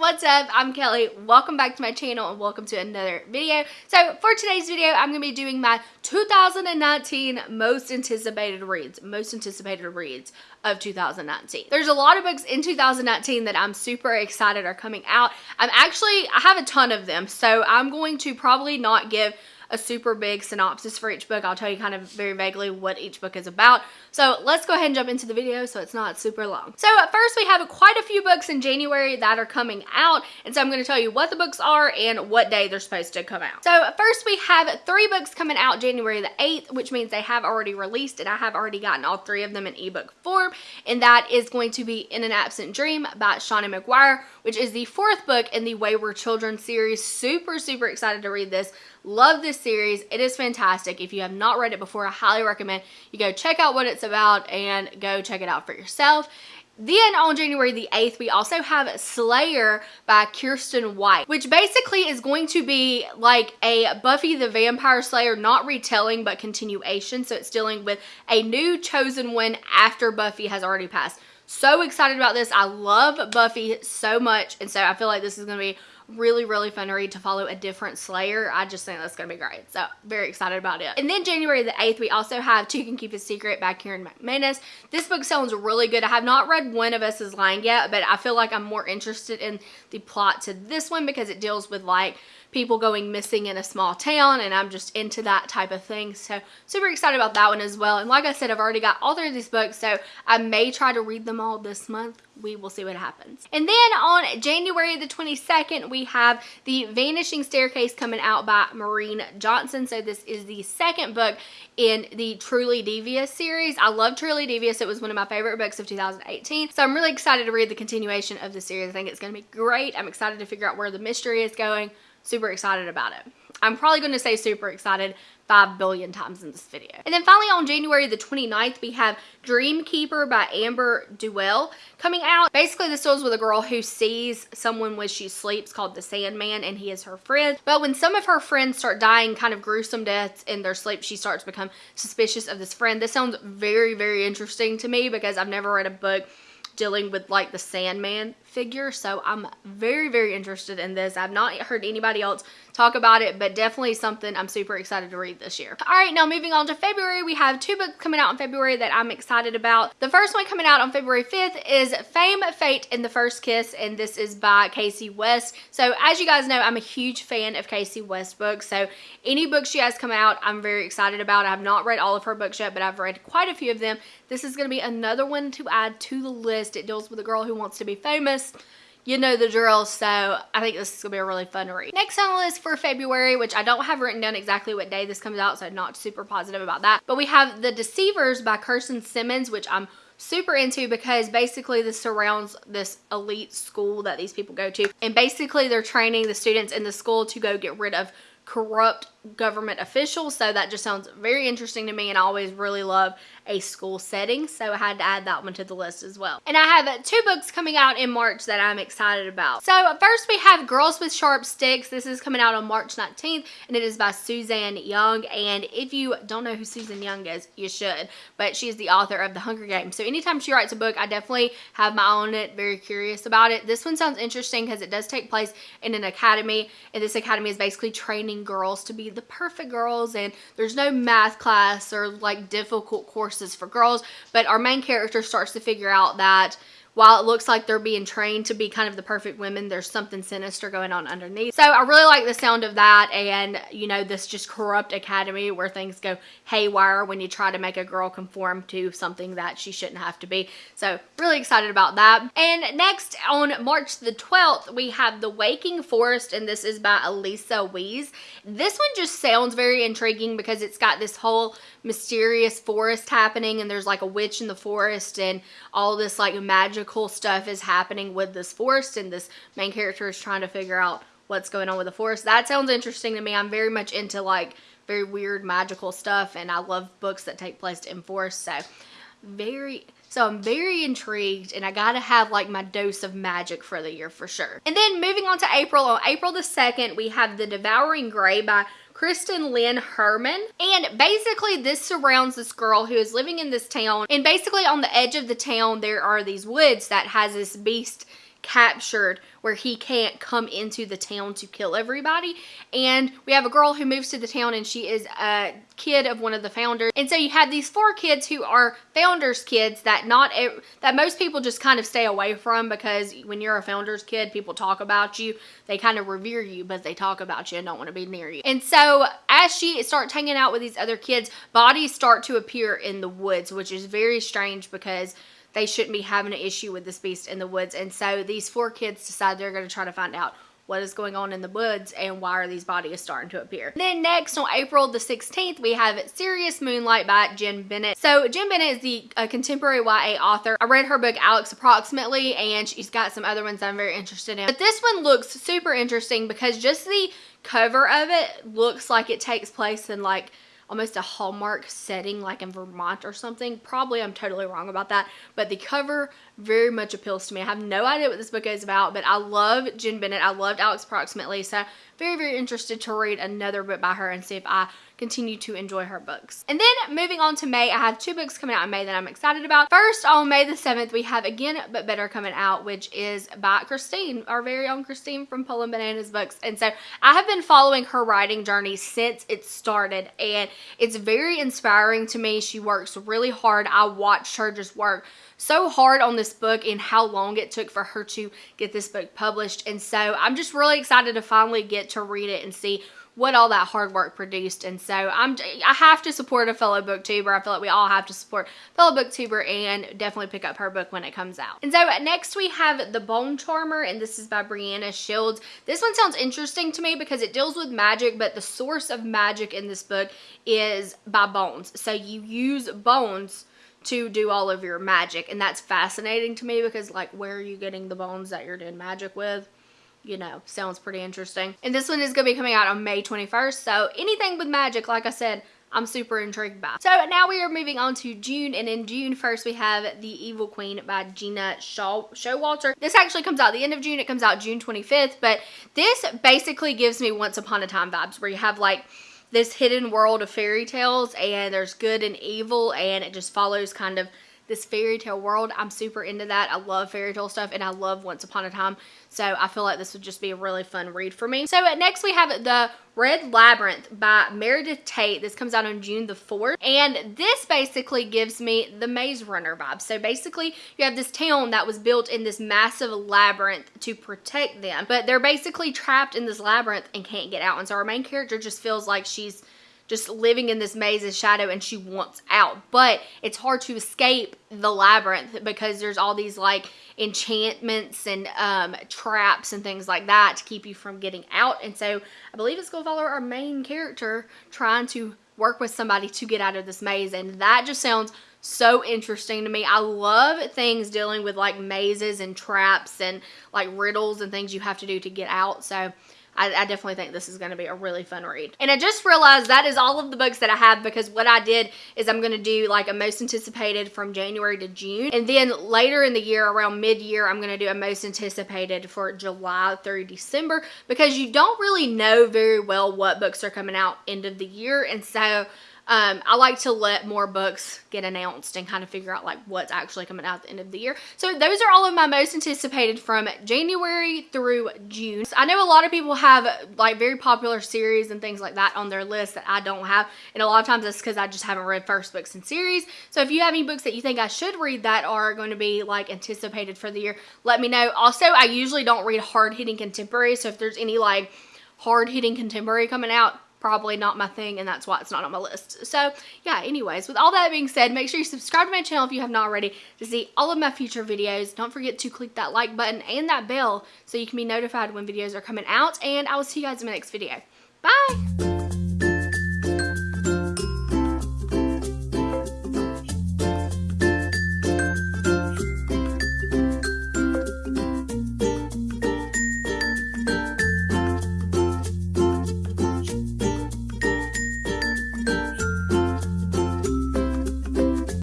what's up? I'm Kelly. Welcome back to my channel and welcome to another video. So for today's video, I'm going to be doing my 2019 most anticipated reads, most anticipated reads of 2019. There's a lot of books in 2019 that I'm super excited are coming out. I'm actually, I have a ton of them, so I'm going to probably not give a super big synopsis for each book. I'll tell you kind of very vaguely what each book is about. So let's go ahead and jump into the video so it's not super long. So at first we have quite a few books in January that are coming out. And so I'm going to tell you what the books are and what day they're supposed to come out. So first we have three books coming out January the 8th, which means they have already released and I have already gotten all three of them in ebook form. And that is going to be In an Absent Dream by Seanan McGuire, which is the fourth book in the Wayward Children series. Super, super excited to read this. Love this series. It is fantastic. If you have not read it before, I highly recommend you go check out what it's about and go check it out for yourself. Then on January the 8th, we also have Slayer by Kiersten White, which basically is going to be like a Buffy the Vampire Slayer, not retelling, but continuation. So it's dealing with a new chosen one after Buffy has already passed. So excited about this. I love Buffy so much. And so I feel like this is going to be really, really fun to read to follow a different Slayer. I just think that's going to be great. So very excited about it. And then January the 8th, we also have Two Can Keep a Secret back by Karen McManus. This book sounds really good. I have not read One of Us is Lying yet, but I feel like I'm more interested in the plot to this one because it deals with like people going missing in a small town and I'm just into that type of thing. So super excited about that one as well. And like I said, I've already got all three of these books, so I may try to read them all this month. We will see what happens. And then on January the 22nd, we have The Vanishing Staircase coming out by Maureen Johnson. So this is the second book in the Truly Devious series. I love Truly Devious. It was one of my favorite books of 2018. So I'm really excited to read the continuation of the series. I think it's going to be great. I'm excited to figure out where the mystery is going super excited about it. I'm probably going to say super excited 5 billion times in this video. And then finally on January the 29th, we have Dreamkeeper by Amber Duell coming out. Basically, this deals with a girl who sees someone when she sleeps called the Sandman and he is her friend. But when some of her friends start dying kind of gruesome deaths in their sleep, she starts to become suspicious of this friend. This sounds very, very interesting to me because I've never read a book dealing with like the Sandman figure. So I'm very, very interested in this. I've not heard anybody else talk about it, but definitely something I'm super excited to read this year. All right, now moving on to February, we have two books coming out in February that I'm excited about. The first one coming out on February 5th is Fame, Fate, and the First Kiss, and this is by Kasie West. So as you guys know, I'm a huge fan of Kasie West books, so any books she has come out, I'm very excited about. I have not read all of her books yet, but I've read quite a few of them. This is going to be another one to add to the list. It deals with a girl who wants to be famous you know the drill so I think this is gonna be a really fun read. Next on the list for February which I don't have written down exactly what day this comes out so not super positive about that but we have The Deceivers by Kristen Simmons which I'm super into because basically this surrounds this elite school that these people go to and basically they're training the students in the school to go get rid of corrupt government officials so that just sounds very interesting to me and I always really love a school setting so I had to add that one to the list as well. And I have two books coming out in March that I'm excited about. So first we have Girls with Sharp Sticks. This is coming out on March 19th and it is by Suzanne Young and if you don't know who Susan Young is, you should, but she is the author of The Hunger Games. So anytime she writes a book, I definitely have my own it, very curious about it. This one sounds interesting because it does take place in an academy and this academy is basically training girls to be the perfect girls and there's no math class or like difficult courses for girls but our main character starts to figure out that while it looks like they're being trained to be kind of the perfect women, there's something sinister going on underneath. So I really like the sound of that and, you know, this just corrupt academy where things go haywire when you try to make a girl conform to something that she shouldn't have to be. So really excited about that. And next on March the 12th, we have The Waking Forest and this is by Elisa Weiss. This one just sounds very intriguing because it's got this whole mysterious forest happening and there's like a witch in the forest and all this like magical stuff is happening with this forest and this main character is trying to figure out what's going on with the forest. That sounds interesting to me. I'm very much into like very weird magical stuff and I love books that take place in forests so very so I'm very intrigued and I gotta have like my dose of magic for the year for sure. And then moving on to April, on April the 2nd, we have The Devouring Gray by Kristen Lynn Herman. And basically this surrounds this girl who is living in this town. And basically on the edge of the town, there are these woods that has this beast captured where he can't come into the town to kill everybody. And we have a girl who moves to the town and she is a kid of one of the founders. And so you have these four kids who are founders kids that not that most people just kind of stay away from because when you're a founders kid, people talk about you. They kind of revere you, but they talk about you and don't want to be near you. And so as she starts hanging out with these other kids, bodies start to appear in the woods, which is very strange because they shouldn't be having an issue with this beast in the woods. And so these four kids decide they're going to try to find out what is going on in the woods and why are these bodies starting to appear. Then next on April the 16th, we have Serious Moonlight by Jenn Bennett. So Jenn Bennett is the uh, contemporary YA author. I read her book Alex Approximately and she's got some other ones I'm very interested in. But this one looks super interesting because just the cover of it looks like it takes place in like almost a Hallmark setting like in Vermont or something. Probably I'm totally wrong about that, but the cover very much appeals to me. I have no idea what this book is about, but I love Jenn Bennett. I loved Alex Approximately, so very, very interested to read another book by her and see if I continue to enjoy her books. And then moving on to May, I have two books coming out in May that I'm excited about. First, on May the 7th, we have Again But Better coming out, which is by Christine, our very own Christine from Poland Bananas Books. And so I have been following her writing journey since it started, and it's very inspiring to me. She works really hard. I watched her just work so hard on this book and how long it took for her to get this book published. And so I'm just really excited to finally get to read it and see what all that hard work produced. And so I'm I have to support a fellow booktuber. I feel like we all have to support fellow booktuber and definitely pick up her book when it comes out. And so next we have The Bone Charmer and this is by Breeana Shields. This one sounds interesting to me because it deals with magic, but the source of magic in this book is by bones. So you use bones to do all of your magic and that's fascinating to me because like where are you getting the bones that you're doing magic with? you know, sounds pretty interesting. And this one is going to be coming out on May 21st. So anything with magic, like I said, I'm super intrigued by. So now we are moving on to June and in June first we have The Evil Queen by Gena Shaw Showalter. This actually comes out the end of June. It comes out June 25th but this basically gives me Once Upon a Time vibes where you have like this hidden world of fairy tales and there's good and evil and it just follows kind of this fairy tale world. I'm super into that. I love fairy tale stuff and I love Once Upon a Time. So I feel like this would just be a really fun read for me. So uh, next we have The Red Labyrinth by Meredith Tate. This comes out on June the 4th. And this basically gives me the Maze Runner vibe. So basically you have this town that was built in this massive labyrinth to protect them. But they're basically trapped in this labyrinth and can't get out. And so our main character just feels like she's just living in this maze of shadow and she wants out. But it's hard to escape the labyrinth because there's all these like enchantments and um, traps and things like that to keep you from getting out. And so I believe it's going to follow our main character trying to work with somebody to get out of this maze. And that just sounds so interesting to me. I love things dealing with like mazes and traps and like riddles and things you have to do to get out. So I, I definitely think this is going to be a really fun read. And I just realized that is all of the books that I have because what I did is I'm going to do like a most anticipated from January to June. And then later in the year, around mid-year, I'm going to do a most anticipated for July through December because you don't really know very well what books are coming out end of the year. And so um, I like to let more books get announced and kind of figure out like what's actually coming out at the end of the year. So those are all of my most anticipated from January through June. So I know a lot of people have like very popular series and things like that on their list that I don't have. And a lot of times that's because I just haven't read first books in series. So if you have any books that you think I should read that are going to be like anticipated for the year, let me know. Also, I usually don't read hard hitting contemporary. So if there's any like hard hitting contemporary coming out, probably not my thing and that's why it's not on my list. So yeah, anyways, with all that being said, make sure you subscribe to my channel if you have not already to see all of my future videos. Don't forget to click that like button and that bell so you can be notified when videos are coming out and I will see you guys in my next video. Bye!